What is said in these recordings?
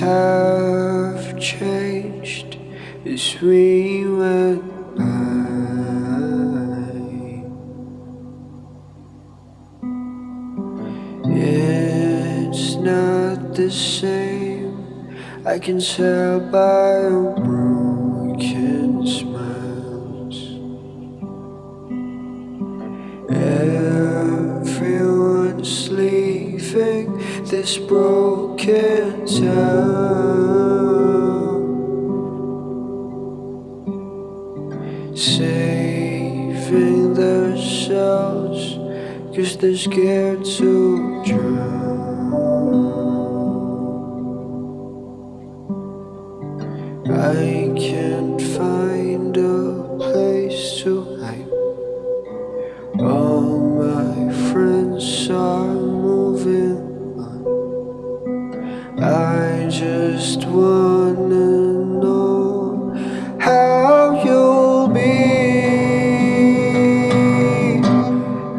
have changed as we went by. It's not the same, I can tell by your broken this broken town, saving themselves, cause they're scared to drown. I just wanna know how you'll be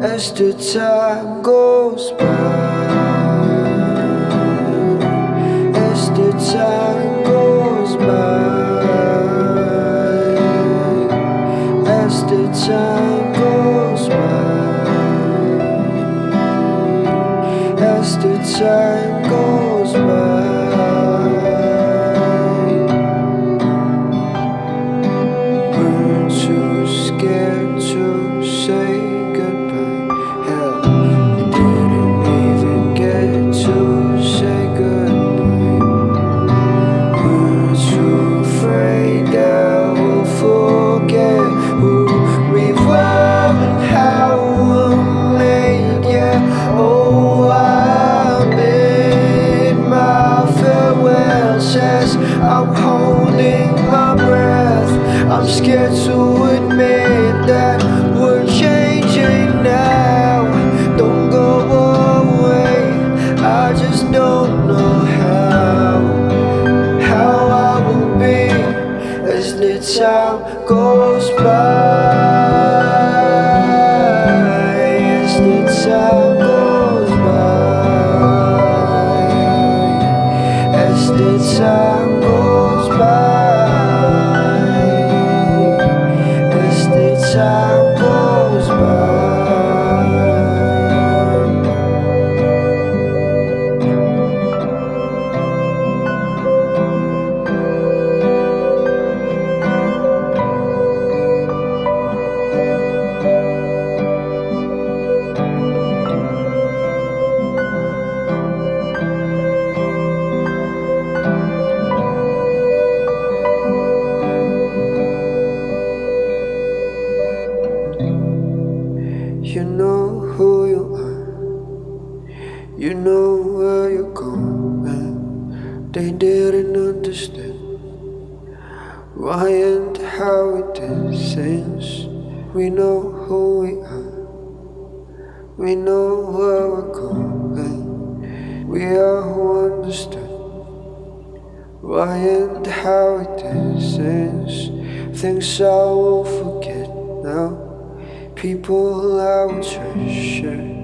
as the time goes by. As the time goes by. As the time goes by. As the time time goes by. As the time goes by. As the time You know where you're going. They didn't understand why and how we did things. We know who we are. We know where we're going. We are who understand why and how we did things. Things I won't forget now. People I will treasure.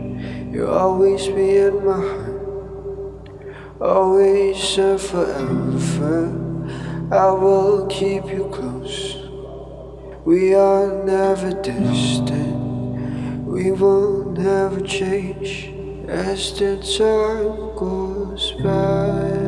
You'll always be in my heart. Always and forever. I will keep you close. We are never distant. We will never change as the time goes by.